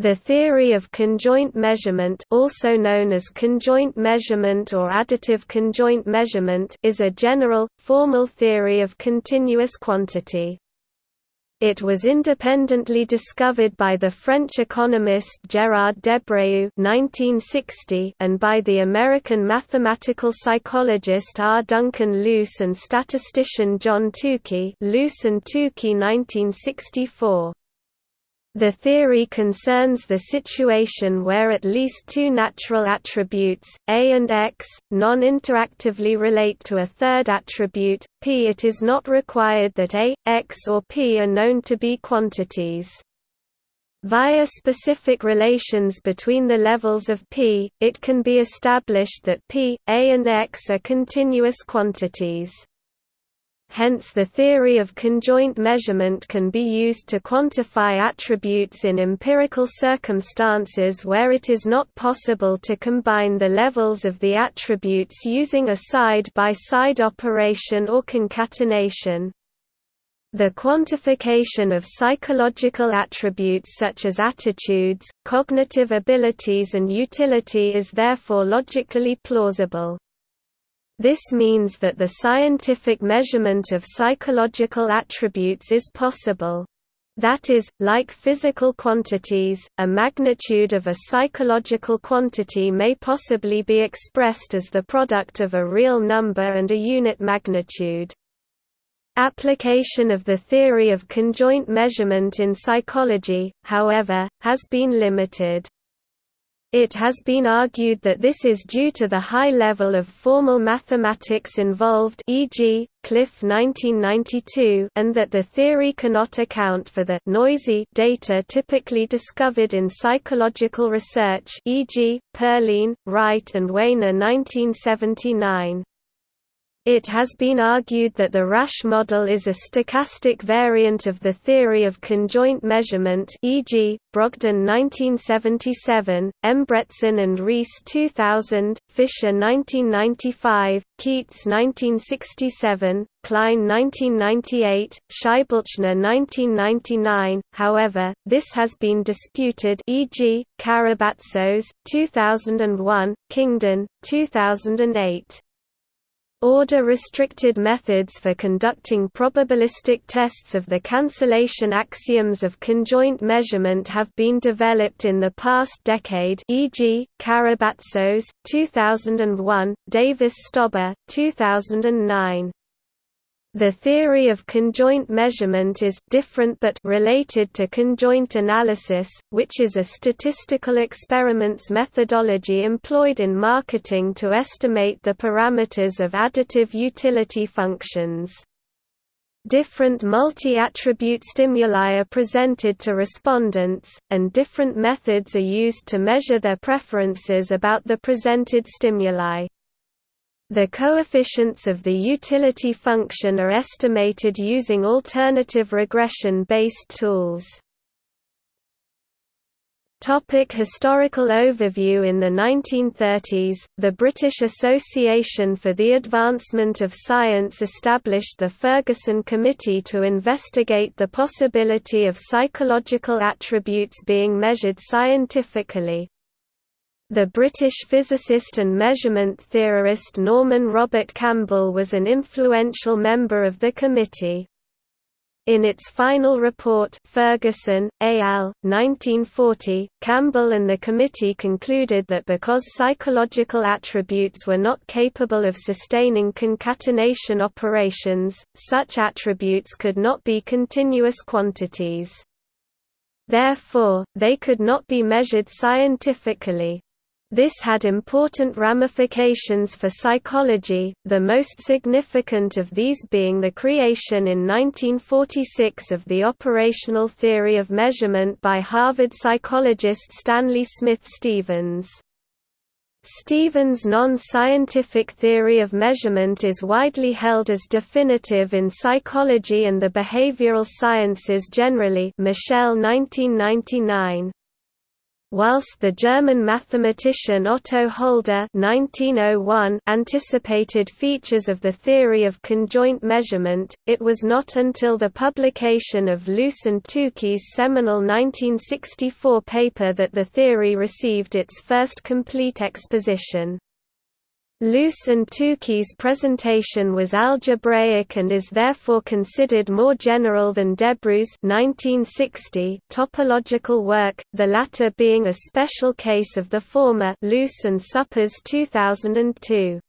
The theory of conjoint measurement also known as conjoint measurement or additive conjoint measurement is a general, formal theory of continuous quantity. It was independently discovered by the French economist Gérard Debreu (1960) and by the American mathematical psychologist R. Duncan Luce and statistician John Tukey Luce and Tukey 1964. The theory concerns the situation where at least two natural attributes, A and X, non-interactively relate to a third attribute, P. It is not required that A, X or P are known to be quantities. Via specific relations between the levels of P, it can be established that P, A and X are continuous quantities. Hence the theory of conjoint measurement can be used to quantify attributes in empirical circumstances where it is not possible to combine the levels of the attributes using a side-by-side -side operation or concatenation. The quantification of psychological attributes such as attitudes, cognitive abilities and utility is therefore logically plausible. This means that the scientific measurement of psychological attributes is possible. That is, like physical quantities, a magnitude of a psychological quantity may possibly be expressed as the product of a real number and a unit magnitude. Application of the theory of conjoint measurement in psychology, however, has been limited. It has been argued that this is due to the high level of formal mathematics involved e.g., Cliff 1992 and that the theory cannot account for the «noisy» data typically discovered in psychological research e.g., Perline, Wright and Weiner 1979. It has been argued that the Rasch model is a stochastic variant of the theory of conjoint measurement e.g., Brogden 1977, Embretson and Reise 2000, Fischer 1995, Keats 1967, Kline 1998, Scheiblechner 1999, however, this has been disputed e.g., Karabatsos, 2001, Kyngdon, 2008. Order-restricted methods for conducting probabilistic tests of the cancellation axioms of conjoint measurement have been developed in the past decade e.g., Karabatsos, 2001, Davis-Stober, 2009. The theory of conjoint measurement is different but related to conjoint analysis, which is a statistical experiments methodology employed in marketing to estimate the parameters of additive utility functions. Different multi-attribute stimuli are presented to respondents, and different methods are used to measure their preferences about the presented stimuli. The coefficients of the utility function are estimated using alternative regression-based tools. Topic historical overview In the 1930s, the British Association for the Advancement of Science established the Ferguson Committee to investigate the possibility of psychological attributes being measured scientifically. The British physicist and measurement theorist Norman Robert Campbell was an influential member of the committee. In its final report Ferguson, al., 1940, Campbell and the committee concluded that because psychological attributes were not capable of sustaining concatenation operations, such attributes could not be continuous quantities. Therefore, they could not be measured scientifically. This had important ramifications for psychology, the most significant of these being the creation in 1946 of the operational theory of measurement by Harvard psychologist Stanley Smith Stevens. Stevens' non-scientific theory of measurement is widely held as definitive in psychology and the behavioral sciences generally Michell 1999. Whilst the German mathematician Otto Holder (1901) anticipated features of the theory of conjoint measurement, it was not until the publication of Luce and Tukey's seminal 1964 paper that the theory received its first complete exposition. Luce and Tukey's presentation was algebraic and is therefore considered more general than Debreu's 1960 topological work, the latter being a special case of the former Luce and Suppes 2002.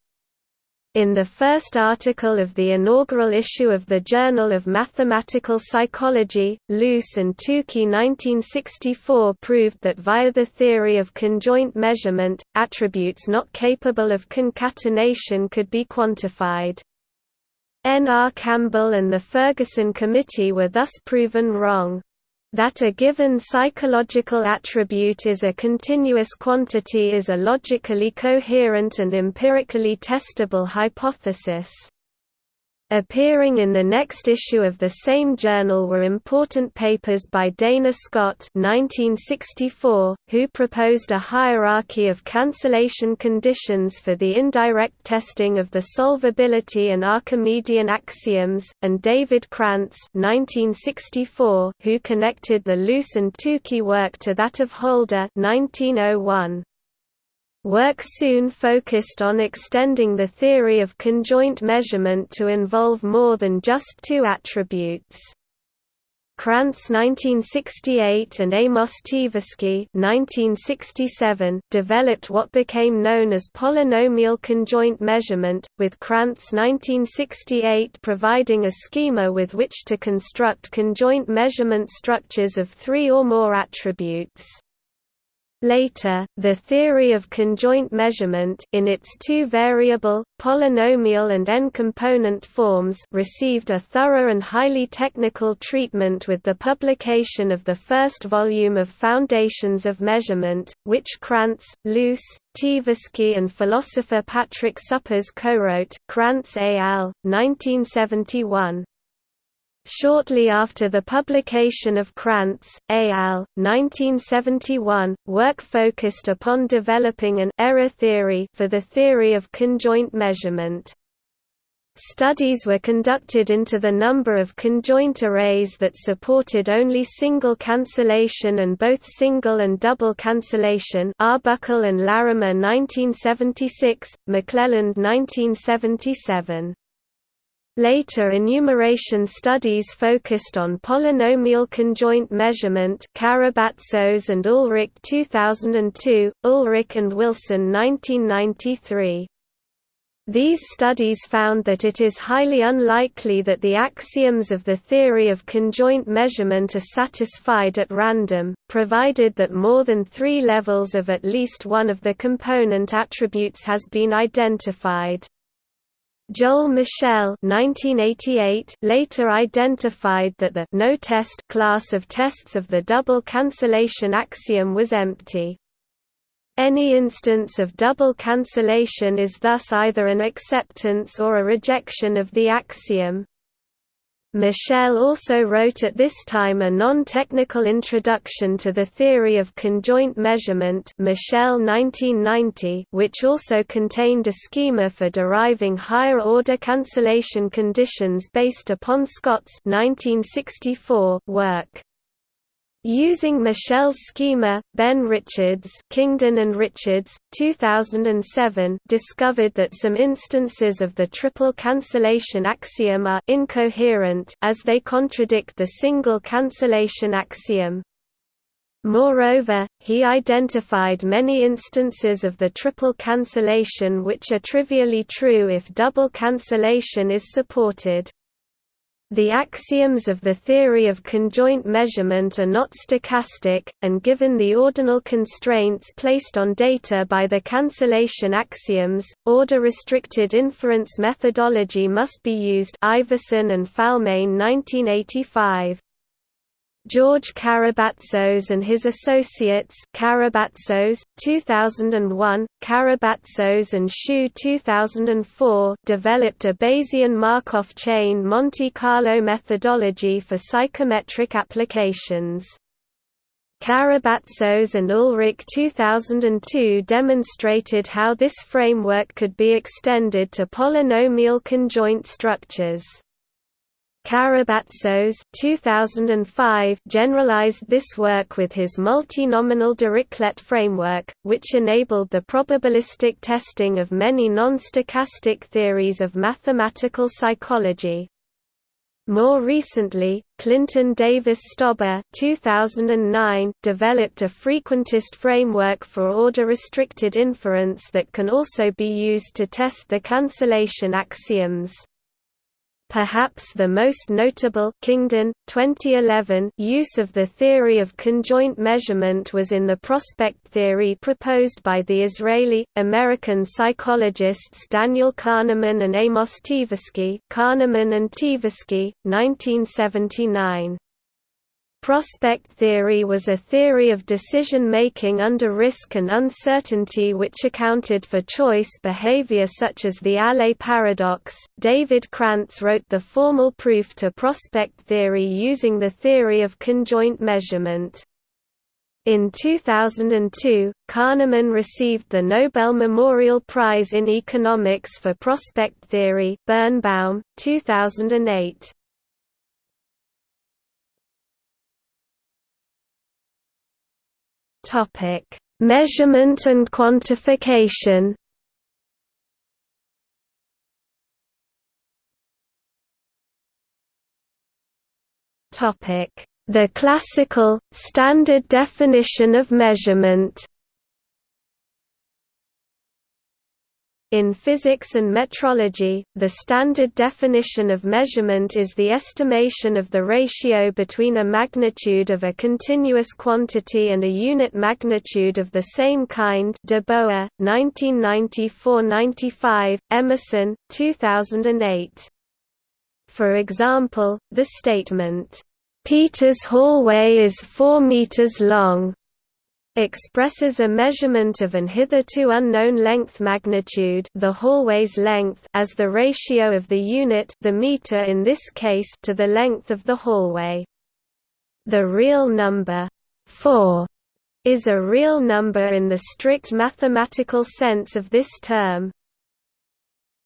In the first article of the inaugural issue of the Journal of Mathematical Psychology, Luce and Tukey 1964 proved that via the theory of conjoint measurement, attributes not capable of concatenation could be quantified. N. R. Campbell and the Ferguson Committee were thus proven wrong. That a given psychological attribute is a continuous quantity is a logically coherent and empirically testable hypothesis. Appearing in the next issue of the same journal were important papers by Dana Scott 1964, who proposed a hierarchy of cancellation conditions for the indirect testing of the solvability and Archimedean axioms, and David Krantz 1964, who connected the Luce and Tukey work to that of Holder 1901. Work soon focused on extending the theory of conjoint measurement to involve more than just two attributes. Krantz 1968 and Amos Tversky 1967 developed what became known as polynomial conjoint measurement, with Krantz 1968 providing a schema with which to construct conjoint measurement structures of three or more attributes. Later, the theory of conjoint measurement in its two variable, polynomial and n-component forms received a thorough and highly technical treatment with the publication of the first volume of Foundations of Measurement, which Krantz, Luce, Tversky and philosopher Patrick Suppes co-wrote, Krantz al. 1971. Shortly after the publication of Krantz, al. 1971, work focused upon developing an error theory for the theory of conjoint measurement. Studies were conducted into the number of conjoint arrays that supported only single cancellation and both single and double cancellation Arbuckle and Larimer 1976, McClelland 1977. Later enumeration studies focused on polynomial conjoint measurement Karabatsos and Ulrich 2002, Ulrich and Wilson 1993. These studies found that it is highly unlikely that the axioms of the theory of conjoint measurement are satisfied at random, provided that more than three levels of at least one of the component attributes has been identified. Joel Michell 1988 later identified that the no-test class of tests of the double cancellation axiom was empty. Any instance of double cancellation is thus either an acceptance or a rejection of the axiom. Michell also wrote at this time a non-technical introduction to the theory of conjoint measurement Michell 1990, which also contained a schema for deriving higher-order cancellation conditions based upon Scott's 1964 work. Using Michell's schema, Ben Richards Kyngdon and Richards, 2007 discovered that some instances of the triple cancellation axiom are incoherent as they contradict the single cancellation axiom. Moreover, he identified many instances of the triple cancellation which are trivially true if double cancellation is supported. The axioms of the theory of conjoint measurement are not stochastic, and given the ordinal constraints placed on data by the cancellation axioms, order-restricted inference methodology must be used Iverson and Falmagne 1985. George Karabatsos and his associates Karabatsos, 2001, Karabatsos and Sheu 2004 developed a Bayesian Markov chain Monte Carlo methodology for psychometric applications. Karabatsos and Ulrich 2002 demonstrated how this framework could be extended to polynomial conjoint structures. Karabatsos 2005 generalized this work with his multinomial Dirichlet framework, which enabled the probabilistic testing of many non-stochastic theories of mathematical psychology. More recently, Clinton Davis Stober 2009 developed a frequentist framework for order-restricted inference that can also be used to test the cancellation axioms. Perhaps the most notable Kyngdon, 2011 use of the theory of conjoint measurement was in the prospect theory proposed by the Israeli-American psychologists Daniel Kahneman and Amos Tversky Kahneman and Tversky, 1979. Prospect theory was a theory of decision-making under risk and uncertainty which accounted for choice behavior such as the Allais paradox. David Krantz wrote the formal proof to prospect theory using the theory of conjoint measurement. In 2002, Kahneman received the Nobel Memorial Prize in Economics for prospect theory Birnbaum, 2008. Topic: Measurement and quantification. Topic: The classical standard definition of measurement. In physics and metrology, the standard definition of measurement is the estimation of the ratio between a magnitude of a continuous quantity and a unit magnitude of the same kind de Boer, 1994–95, Emerson, 2008. For example, the statement, "'Peter's hallway is 4 meters long' expresses a measurement of an hitherto unknown length magnitude the hallway's length as the ratio of the unit the meter in this case to the length of the hallway. The real number 4 is a real number in the strict mathematical sense of this term.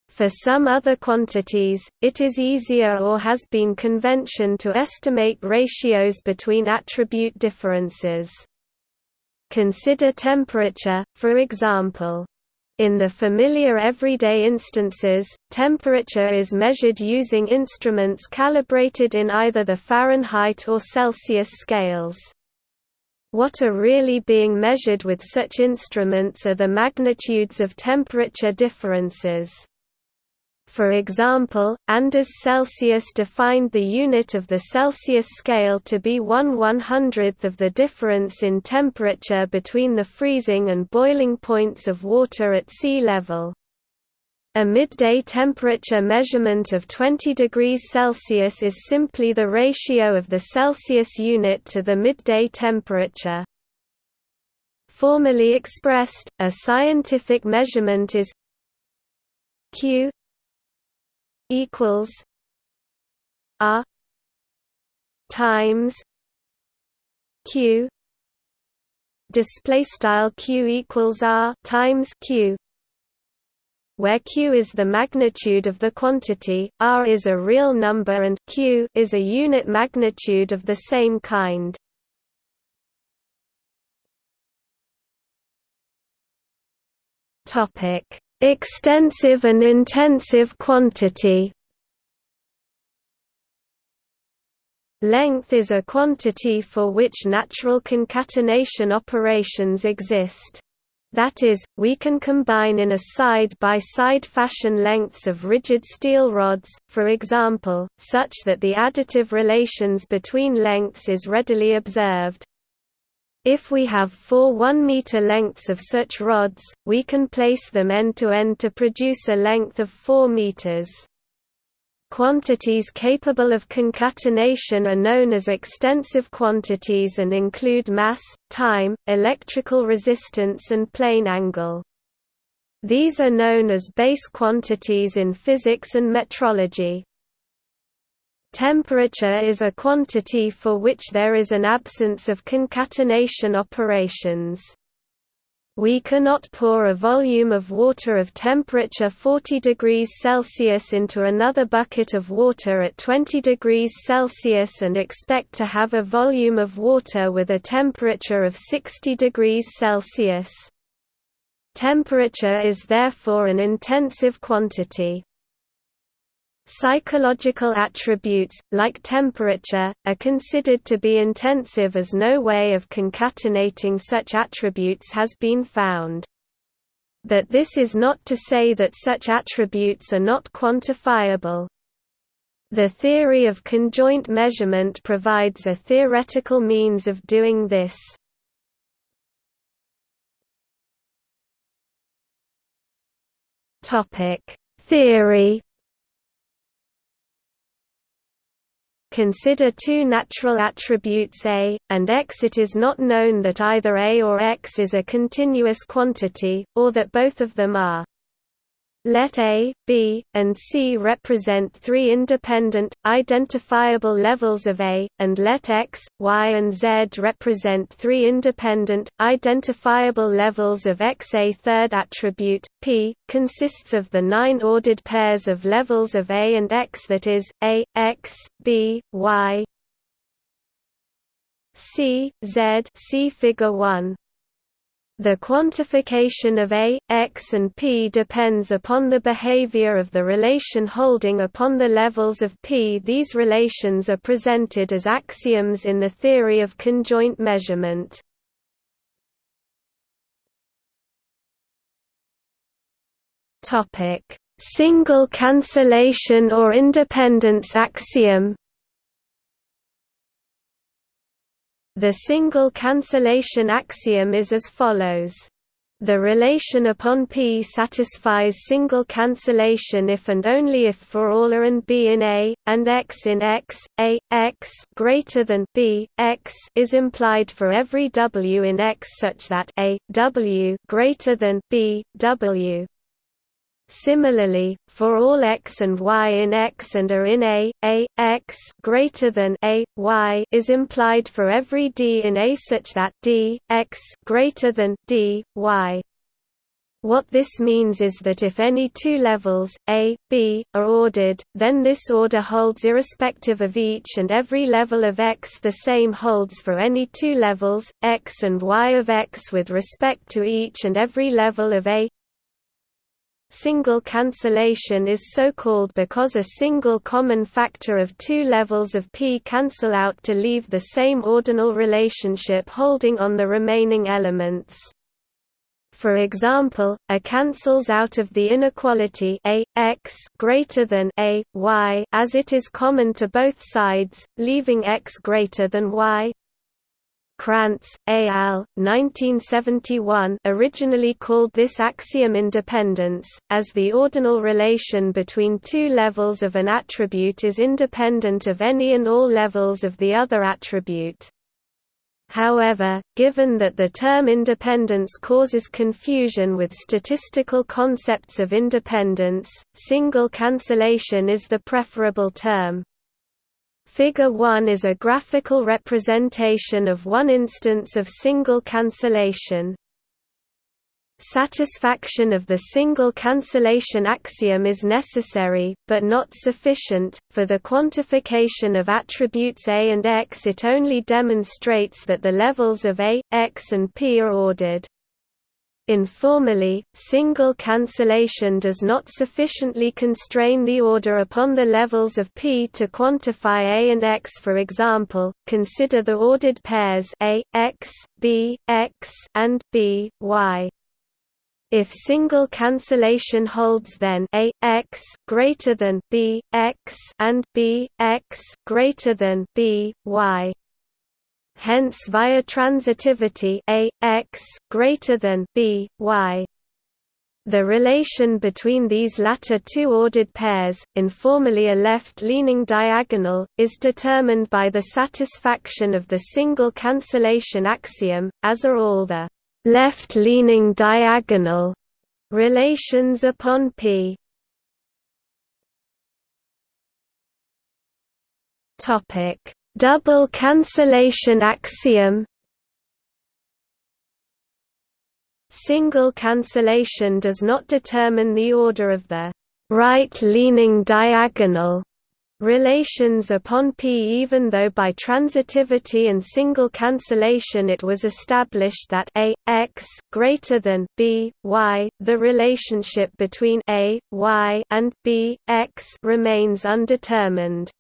For some other quantities, it is easier or has been convention to estimate ratios between attribute differences. Consider temperature, for example. In the familiar everyday instances, temperature is measured using instruments calibrated in either the Fahrenheit or Celsius scales. What are really being measured with such instruments are the magnitudes of temperature differences. For example, Anders Celsius defined the unit of the Celsius scale to be 1 100th of the difference in temperature between the freezing and boiling points of water at sea level. A midday temperature measurement of 20 degrees Celsius is simply the ratio of the Celsius unit to the midday temperature. Formally expressed, a scientific measurement is q equals R times Q display style Q equals R times Q where Q is the magnitude of the quantity, R is a real number and Q is a unit magnitude of the same kind. Topic Extensive and intensive quantity Length is a quantity for which natural concatenation operations exist. That is, we can combine in a side-by-side -side fashion lengths of rigid steel rods, for example, such that the additive relations between lengths is readily observed. If we have four 1-meter lengths of such rods, we can place them end-to-end -to, -end to produce a length of 4 meters. Quantities capable of concatenation are known as extensive quantities and include mass, time, electrical resistance and plane angle. These are known as base quantities in physics and metrology. Temperature is a quantity for which there is an absence of concatenation operations. We cannot pour a volume of water of temperature 40 degrees Celsius into another bucket of water at 20 degrees Celsius and expect to have a volume of water with a temperature of 60 degrees Celsius. Temperature is therefore an intensive quantity. Psychological attributes, like temperature, are considered to be intensive as no way of concatenating such attributes has been found. But this is not to say that such attributes are not quantifiable. The theory of conjoint measurement provides a theoretical means of doing this. Theory Consider two natural attributes A, and X. It is not known that either A or X is a continuous quantity, or that both of them are. Let A, B, and C represent three independent, identifiable levels of A, and let X, Y and Z represent three independent, identifiable levels of X. A third attribute, P, consists of the nine ordered pairs of levels of A and X that is, A, X, B, Y, C, Z see Figure 1. The quantification of A, X and P depends upon the behavior of the relation holding upon the levels of P. These relations are presented as axioms in the theory of conjoint measurement. Single cancellation or independence axiom The single cancellation axiom is as follows. The relation upon P satisfies single cancellation if and only if for all A and B in A, and X in X, A, X greater than B, X is implied for every W in X such that A, W greater than B, W Similarly, for all x and y in X and are in A, A, X greater than A, Y is implied for every D in A such that D, X greater than D, Y. What this means is that if any two levels, A, B, are ordered, then this order holds irrespective of each and every level of X. The same holds for any two levels, X and Y of X with respect to each and every level of A, Single cancellation is so called because a single common factor of two levels of P cancel out to leave the same ordinal relationship holding on the remaining elements. For example, A cancels out of the inequality A x greater than A y as it is common to both sides, leaving x greater than y. Krantz, A. al. 1971 originally called this axiom independence, as the ordinal relation between two levels of an attribute is independent of any and all levels of the other attribute. However, given that the term independence causes confusion with statistical concepts of independence, single cancellation is the preferable term. Figure 1 is a graphical representation of one instance of single cancellation. Satisfaction of the single cancellation axiom is necessary, but not sufficient, for the quantification of attributes A and X it only demonstrates that the levels of A, X and P are ordered. Informally, single cancellation does not sufficiently constrain the order upon the levels of P to quantify A and X for example, consider the ordered pairs A, X, B, X and B, Y. If single cancellation holds then A x greater than B x and B x greater than B y hence via transitivity a, x, greater than b, y. The relation between these latter two ordered pairs, informally a left-leaning diagonal, is determined by the satisfaction of the single cancellation axiom, as are all the left-leaning diagonal relations upon P. Topic: Double cancellation axiom. Single cancellation does not determine the order of the right-leaning diagonal relations upon P even though by transitivity and single cancellation it was established that a x greater than b y the relationship between a y and b x remains undetermined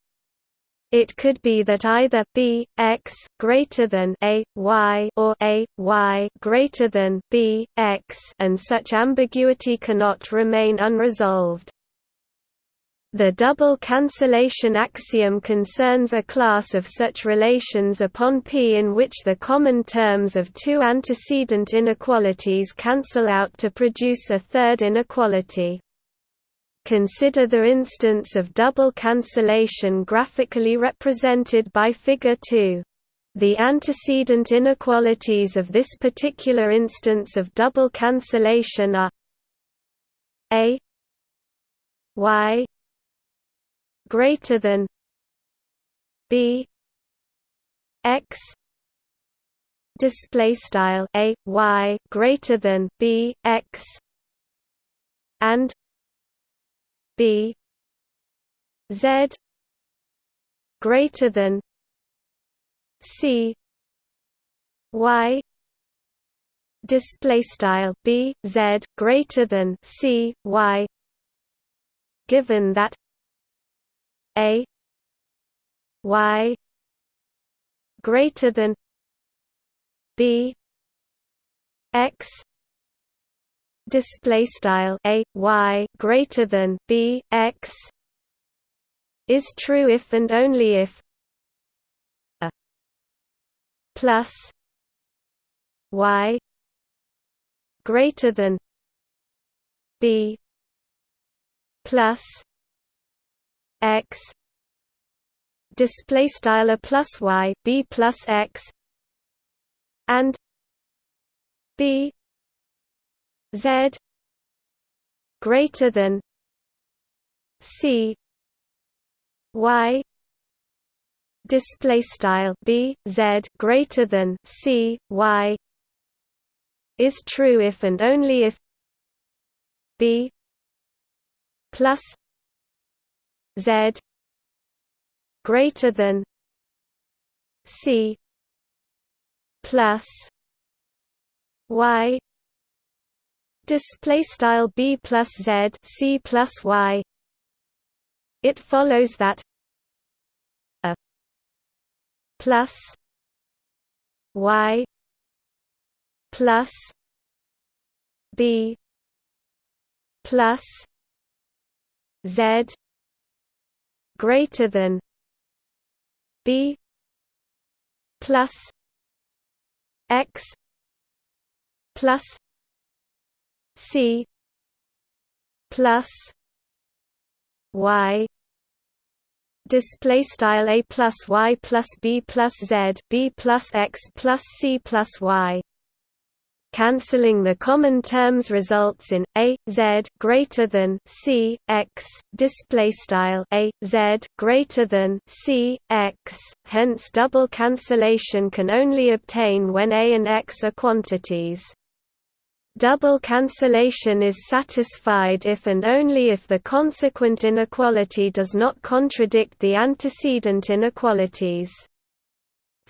it could be that either b x greater than a y or a y greater than b x and such ambiguity cannot remain unresolved the double cancellation axiom concerns a class of such relations upon P in which the common terms of two antecedent inequalities cancel out to produce a third inequality. Consider the instance of double cancellation graphically represented by Figure 2. The antecedent inequalities of this particular instance of double cancellation are a y greater than b x display style a y greater than b x and b. Z. Greater than c. Y. Display style b. Z. Greater than c. Y. Given that a. Y. Greater than b. X display style a y greater than b x is true if and only if a plus y greater than b plus x. Display style a plus y b plus x. And b z greater than c y display style b z greater than c y is true if and only if b plus Z greater than C plus Y display style B plus Z C plus Y. It follows that a plus Y plus B plus Z greater than b plus x plus c plus y display style a plus y plus b plus z b plus x plus c plus y Cancelling the common terms results in a z greater than c x display style a z greater than c x. Hence, double cancellation can only obtain when a and x are quantities. Double cancellation is satisfied if and only if the consequent inequality does not contradict the antecedent inequalities.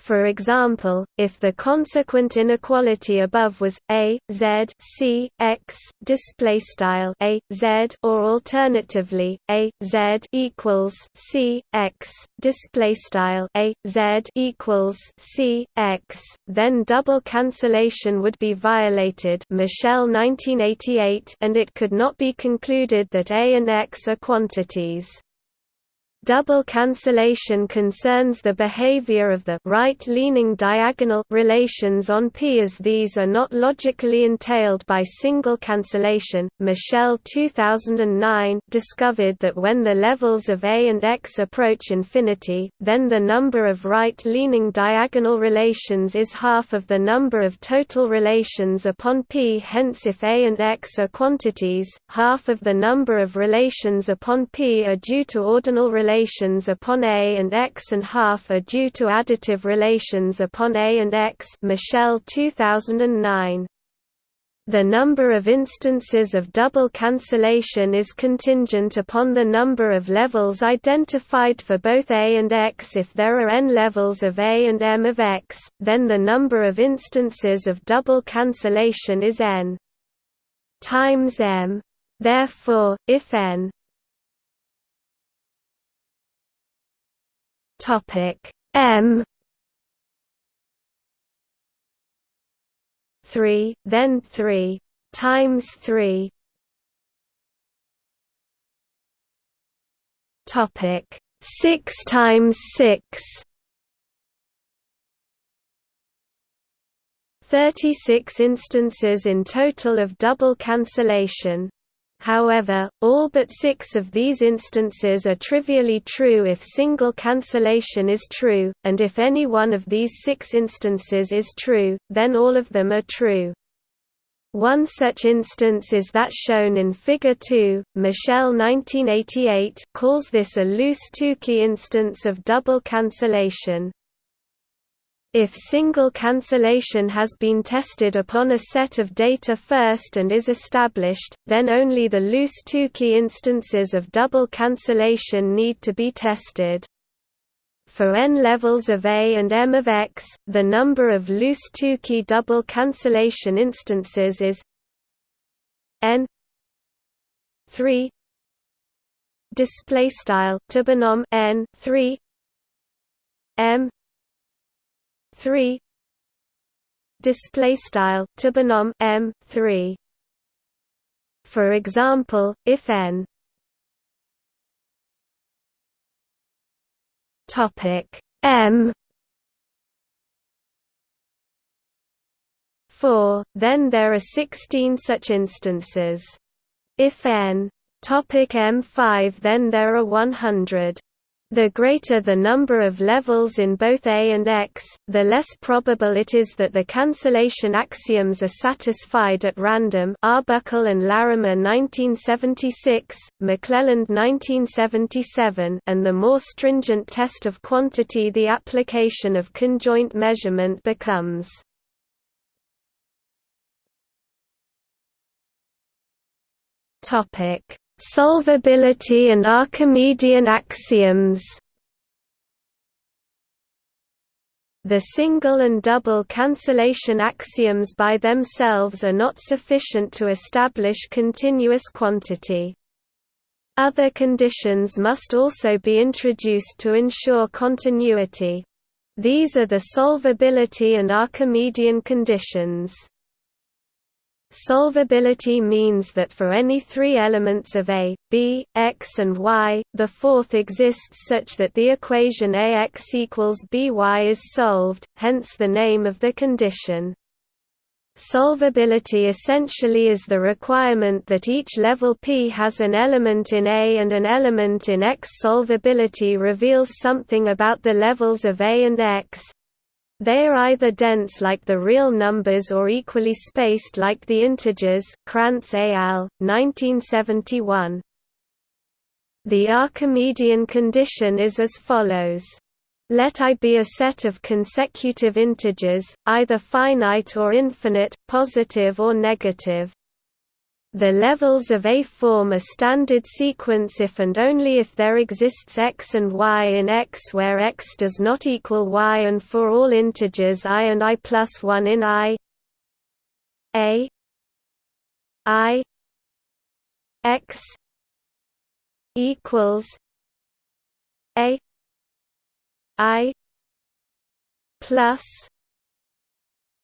For example, if the consequent inequality above was a z c x display style a z or alternatively a z equals c x display style a z equals c x, then double cancellation would be violated. Michell 1988, and it could not be concluded that a and x are quantities. Double cancellation concerns the behavior of the right-leaning diagonal relations on P as these are not logically entailed by single cancellation. Michell 2009 discovered that when the levels of A and X approach infinity, then the number of right-leaning diagonal relations is half of the number of total relations upon P. Hence if A and X are quantities, half of the number of relations upon P are due to ordinal relations relations upon A and X and half are due to additive relations upon A and X Michell 2009. The number of instances of double cancellation is contingent upon the number of levels identified for both A and X. If there are n levels of A and m of X, then the number of instances of double cancellation is n times m. Therefore, if n topic. M. 3, then 3 times 3 topic. 6 times 6 36 instances in total of double cancellation However, all but six of these instances are trivially true if single cancellation is true, and if any one of these six instances is true, then all of them are true. One such instance is that shown in Figure 2. Michell 1988 calls this a loose Tukey instance of double cancellation. If single cancellation has been tested upon a set of data first and is established, then only the loose Tukey instances of double cancellation need to be tested. For n levels of A and M of X, the number of loose Tukey double cancellation instances is n 3 display style n 3 m 3 display style to binom m 3 for example if n. Topic m. 4 then there are 16 such instances. If n. Topic m5 then there are 100 the greater the number of levels in both A and X, the less probable it is that the cancellation axioms are satisfied at random Arbuckle and Larimer 1976, McClelland 1977 and the more stringent test of quantity the application of conjoint measurement becomes. Topic Solvability and Archimedean axioms The single and double cancellation axioms by themselves are not sufficient to establish continuous quantity. Other conditions must also be introduced to ensure continuity. These are the solvability and Archimedean conditions. Solvability means that for any three elements of A, B, X and Y, the fourth exists such that the equation AX equals BY is solved, hence the name of the condition. Solvability essentially is the requirement that each level P has an element in A and an element in X. Solvability reveals something about the levels of A and X, they are either dense like the real numbers or equally spaced like the integers Krantz al., 1971. The Archimedean condition is as follows. Let I be a set of consecutive integers, either finite or infinite, positive or negative. The levels of A form a standard sequence if and only if there exists x and y in X where x does not equal y and for all integers i and i plus 1 in i. A. I. X equals A. I. Plus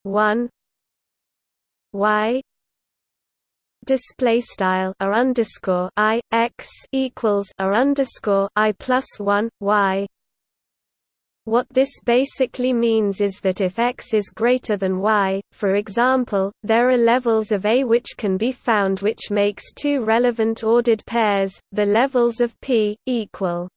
1 y display style r underscore i x equals r underscore i plus one y. What this basically means is that if x is greater than y, for example, there are levels of A which can be found which makes two relevant ordered pairs, the levels of P, equal.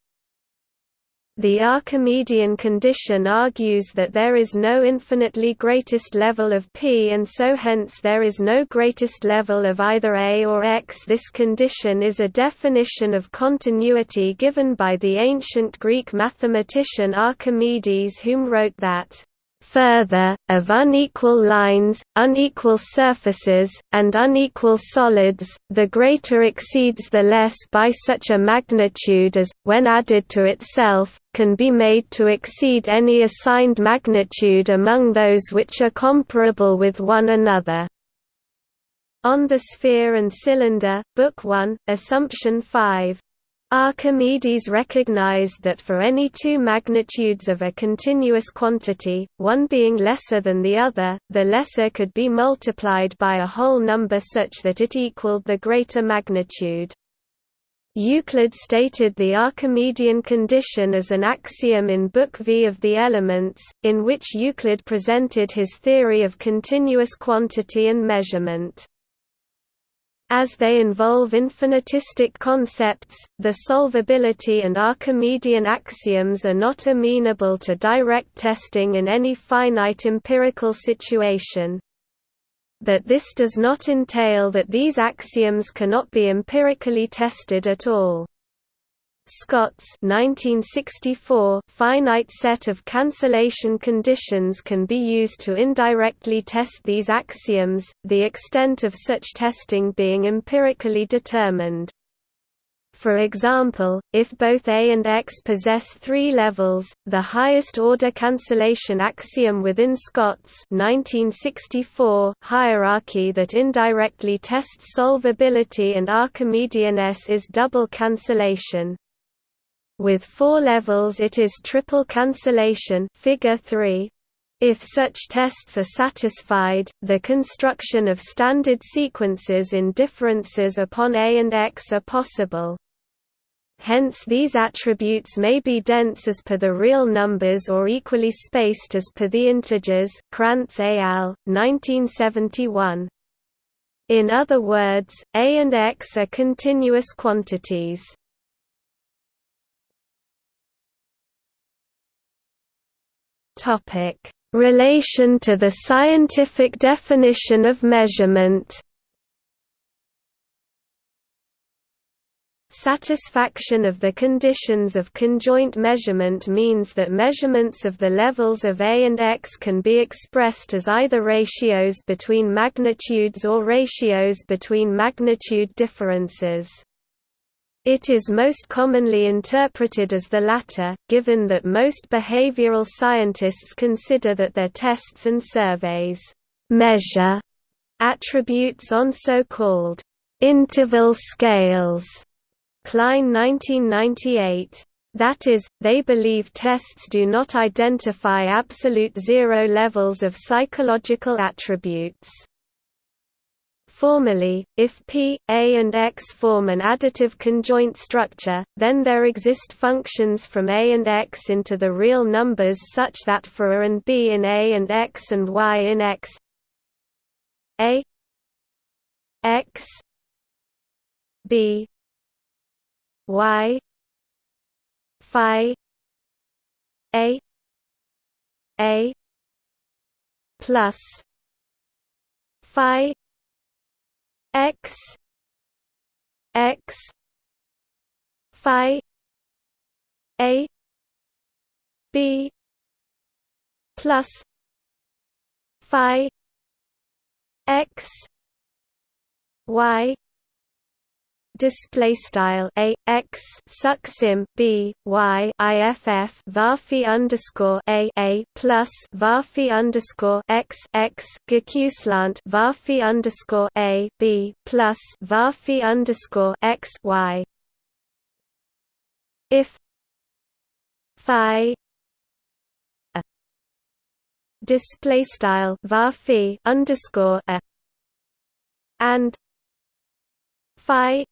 The Archimedean condition argues that there is no infinitely greatest level of P and so hence there is no greatest level of either A or X. This condition is a definition of continuity given by the ancient Greek mathematician Archimedes whom wrote that Further, of unequal lines, unequal surfaces, and unequal solids, the greater exceeds the less by such a magnitude as, when added to itself, can be made to exceed any assigned magnitude among those which are comparable with one another. On the Sphere and Cylinder, Book 1, Assumption 5. Archimedes recognized that for any two magnitudes of a continuous quantity, one being lesser than the other, the lesser could be multiplied by a whole number such that it equaled the greater magnitude. Euclid stated the Archimedean condition as an axiom in Book V of the Elements, in which Euclid presented his theory of continuous quantity and measurement. As they involve infinitistic concepts, the solvability and Archimedean axioms are not amenable to direct testing in any finite empirical situation. But this does not entail that these axioms cannot be empirically tested at all. Scott's 1964 finite set of cancellation conditions can be used to indirectly test these axioms, the extent of such testing being empirically determined. For example, if both A and X possess three levels, the highest order cancellation axiom within Scott's 1964 hierarchy that indirectly tests solvability and Archimedean S is double cancellation. With four levels it is triple cancellation figure 3. If such tests are satisfied, the construction of standard sequences in differences upon A and X are possible. Hence these attributes may be dense as per the real numbers or equally spaced as per the integers Krantz al. 1971. In other words, A and X are continuous quantities. Topic: Relation to the scientific definition of measurement. Satisfaction of the conditions of conjoint measurement means that measurements of the levels of A and X can be expressed as either ratios between magnitudes or ratios between magnitude differences. It is most commonly interpreted as the latter, given that most behavioral scientists consider that their tests and surveys measure attributes on so-called interval scales. Kline 1998. That is, they believe tests do not identify absolute zero levels of psychological attributes. Formally, if P, A and X form an additive conjoint structure, then there exist functions from A and X into the real numbers such that for A and B in A and X and Y in X A X B Y Phi A A plus Phi x x phi a b plus phi x y display style a x succsim b y iff varphi underscore a a plus varphi underscore x x geqslant varphi underscore a b plus varphi underscore x y. If phi a display style varphi underscore a and phi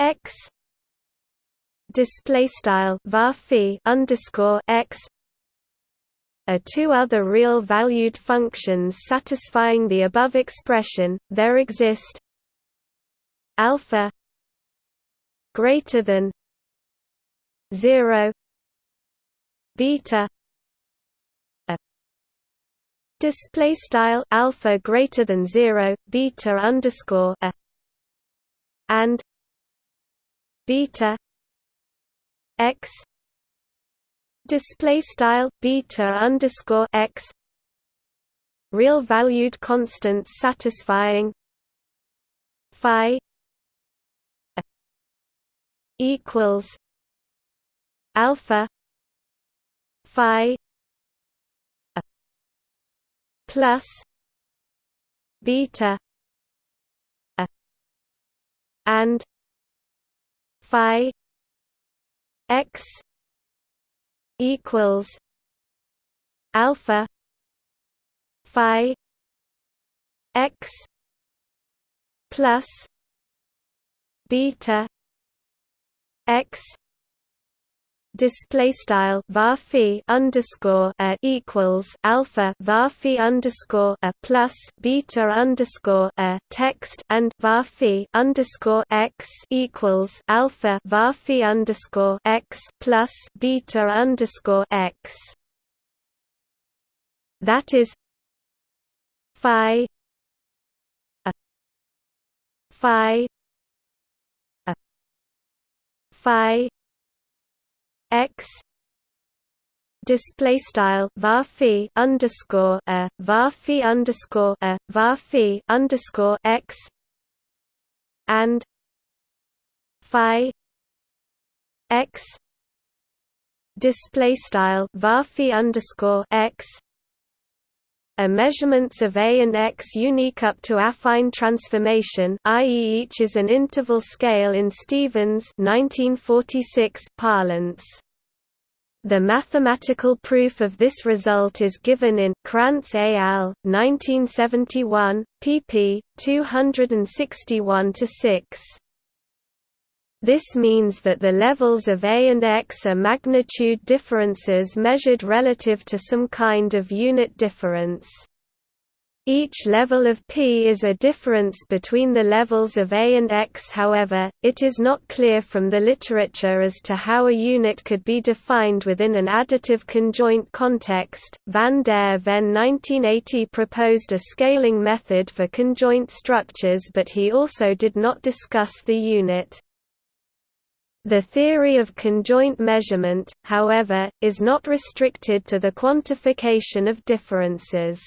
x display style var underscore x are two other real valued functions satisfying the above expression there exist alpha greater than 0 beta display style alpha greater than 0 beta underscore a and beta x display style beta underscore x real valued constants satisfying phi equals alpha phi plus beta and phi x equals alpha phi x plus beta x display style var underscore a equals alpha var underscore a plus beta underscore a text and var underscore x equals alpha var underscore x plus beta underscore x. That is phi a phi a phi x display style var underscore a var underscore a var underscore x and phi x display style var underscore x are measurements of A and X unique up to affine transformation i.e. each is an interval scale in Stevens 1946 parlance. The mathematical proof of this result is given in Krantz et al. 1971, pp. 261–6. This means that the levels of A and X are magnitude differences measured relative to some kind of unit difference. Each level of P is a difference between the levels of A and X however, it is not clear from the literature as to how a unit could be defined within an additive conjoint context. Van der Ven 1980 proposed a scaling method for conjoint structures but he also did not discuss the unit. The theory of conjoint measurement, however, is not restricted to the quantification of differences.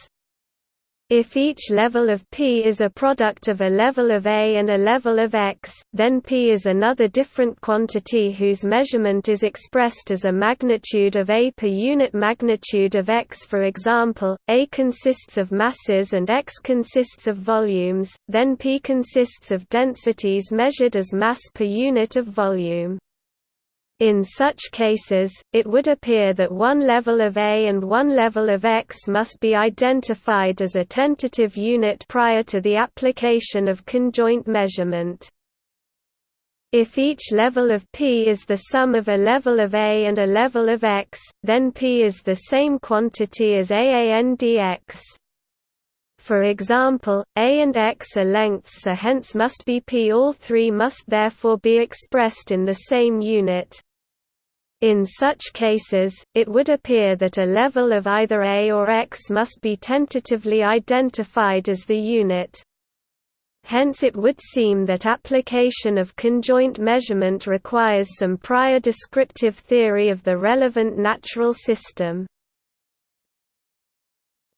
If each level of P is a product of a level of A and a level of X, then P is another different quantity whose measurement is expressed as a magnitude of A per unit magnitude of X for example, A consists of masses and X consists of volumes, then P consists of densities measured as mass per unit of volume. In such cases, it would appear that one level of A and one level of X must be identified as a tentative unit prior to the application of conjoint measurement. If each level of P is the sum of a level of A and a level of X, then P is the same quantity as AANDX. For example, A and X are lengths so hence must be P all three must therefore be expressed in the same unit. In such cases, it would appear that a level of either A or X must be tentatively identified as the unit. Hence it would seem that application of conjoint measurement requires some prior descriptive theory of the relevant natural system.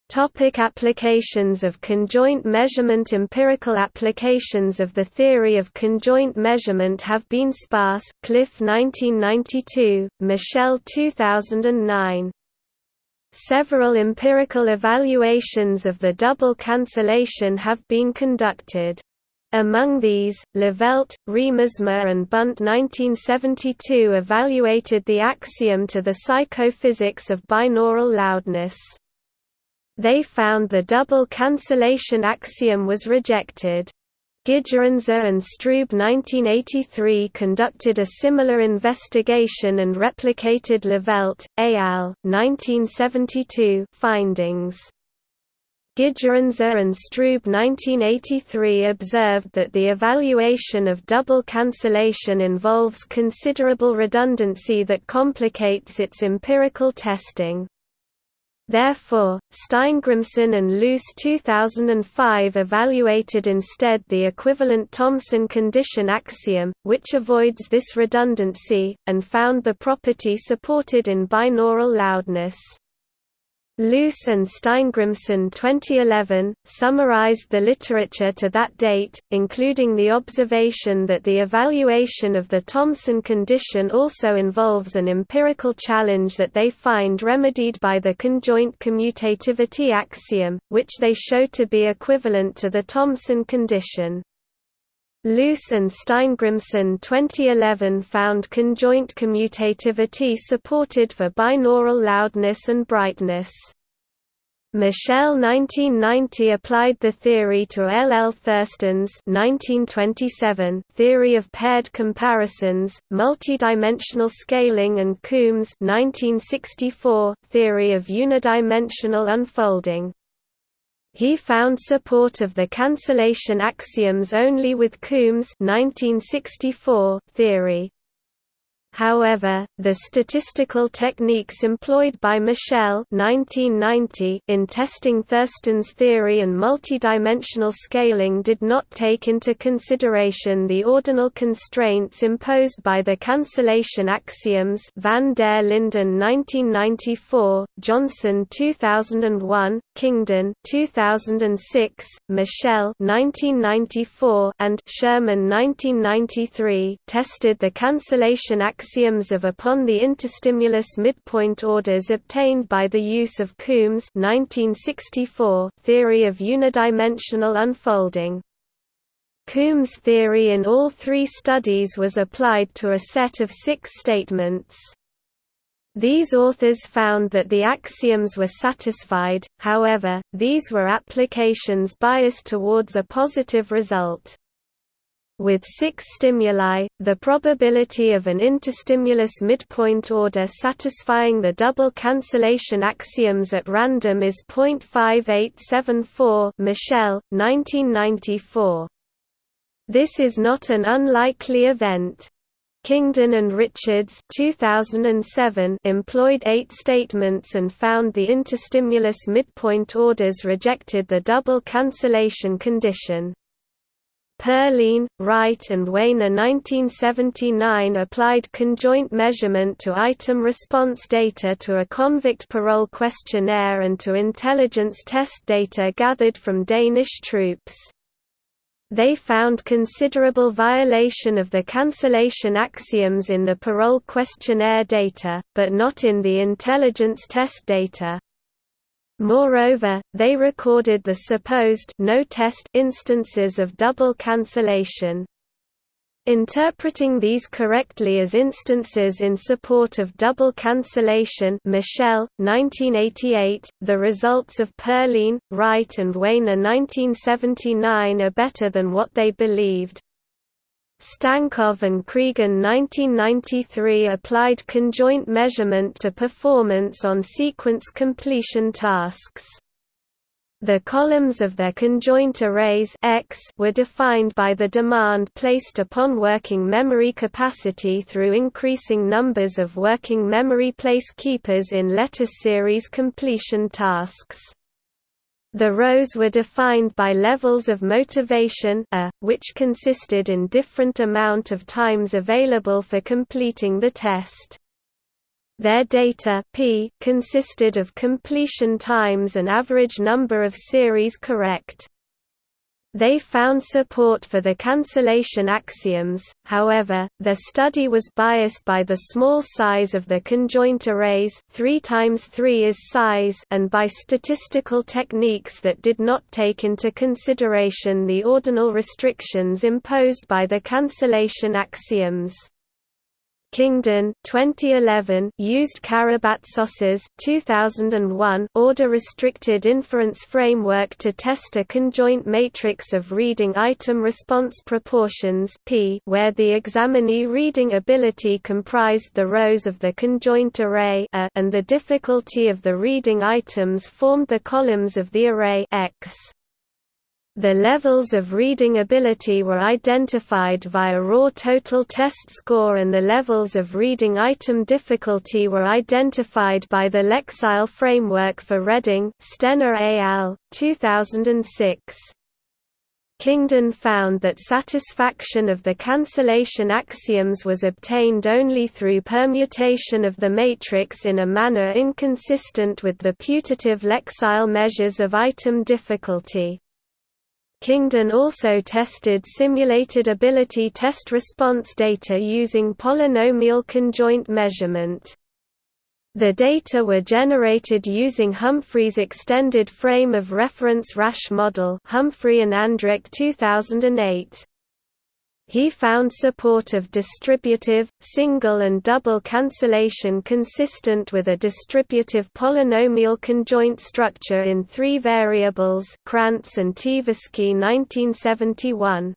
Topic applications of conjoint measurement Empirical applications of the theory of conjoint measurement have been sparse Cliff 1992, Michell 2009. Several empirical evaluations of the double cancellation have been conducted. Among these, Levelt, Riemersma and Bunt 1972 evaluated the axiom to the psychophysics of binaural loudness. They found the double cancellation axiom was rejected. Gigerenzer and Strube 1983 conducted a similar investigation and replicated Levelt, al. 1972 findings. Gigerenzer and Strube 1983 observed that the evaluation of double cancellation involves considerable redundancy that complicates its empirical testing. Therefore, Steingrimsson and Luce 2005 evaluated instead the equivalent Thomson condition axiom, which avoids this redundancy, and found the property supported in binaural loudness. Luce and Steingrimsson 2011, summarized the literature to that date, including the observation that the evaluation of the Thomson condition also involves an empirical challenge that they find remedied by the conjoint commutativity axiom, which they show to be equivalent to the Thomson condition. Luce and Steingrimsson 2011 found conjoint commutativity supported for binaural loudness and brightness. Michell 1990 applied the theory to L. L. Thurstone's 1927 theory of paired comparisons, multidimensional scaling and Coombs 1964 theory of unidimensional unfolding. He found support of the cancellation axioms only with Coombs 1964 theory. However, the statistical techniques employed by Michell 1990 in testing Thurstone's theory and multidimensional scaling did not take into consideration the ordinal constraints imposed by the cancellation axioms van der Linden 1994, Johnson 2001, Kyngdon 2006, Michell 1994 and Sherman 1993 tested the cancellation axioms axioms of upon the interstimulus midpoint orders obtained by the use of Coombs 1964 theory of unidimensional unfolding. Coombs' theory in all three studies was applied to a set of six statements. These authors found that the axioms were satisfied, however, these were applications biased towards a positive result. With six stimuli, the probability of an interstimulus midpoint order satisfying the double cancellation axioms at random is 0.5874 Michell, 1994. This is not an unlikely event. Kyngdon and Richards 2007 employed eight statements and found the interstimulus midpoint orders rejected the double cancellation condition. Perline, Wright and Wainer 1979 applied conjoint measurement to item response data to a convict parole questionnaire and to intelligence test data gathered from Danish troops. They found considerable violation of the cancellation axioms in the parole questionnaire data, but not in the intelligence test data. Moreover, they recorded the supposed no-test instances of double cancellation. Interpreting these correctly as instances in support of double cancellation Michell, 1988, the results of Perline, Wright and Wainer 1979 are better than what they believed. Stankov and Cregan 1993 applied conjoint measurement to performance on sequence completion tasks. The columns of their conjoint arrays X were defined by the demand placed upon working memory capacity through increasing numbers of working memory place keepers in letter series completion tasks. The rows were defined by levels of motivation a, which consisted in different amount of times available for completing the test. Their data p consisted of completion times and average number of series correct. They found support for the cancellation axioms, however, their study was biased by the small size of the conjoint arrays 3 times 3 is size and by statistical techniques that did not take into consideration the ordinal restrictions imposed by the cancellation axioms. Kyngdon 2011 used Karabatsos's 2001 order-restricted inference framework to test a conjoint matrix of reading item response proportions P where the examinee reading ability comprised the rows of the conjoint array A and the difficulty of the reading items formed the columns of the array X. The levels of reading ability were identified via raw total test score and the levels of reading item difficulty were identified by the Lexile framework for Reading Stenner al. 2006. Kyngdon found that satisfaction of the cancellation axioms was obtained only through permutation of the matrix in a manner inconsistent with the putative Lexile measures of item difficulty. Kyngdon also tested simulated ability test response data using polynomial conjoint measurement. The data were generated using Humphry's extended frame of reference Rasch model Humphrey and Andrich 2008. He found support of distributive, single and double cancellation consistent with a distributive polynomial conjoint structure in three variables Krantz and Tversky 1971.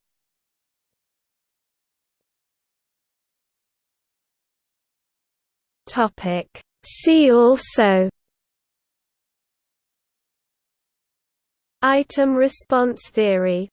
See also Item response theory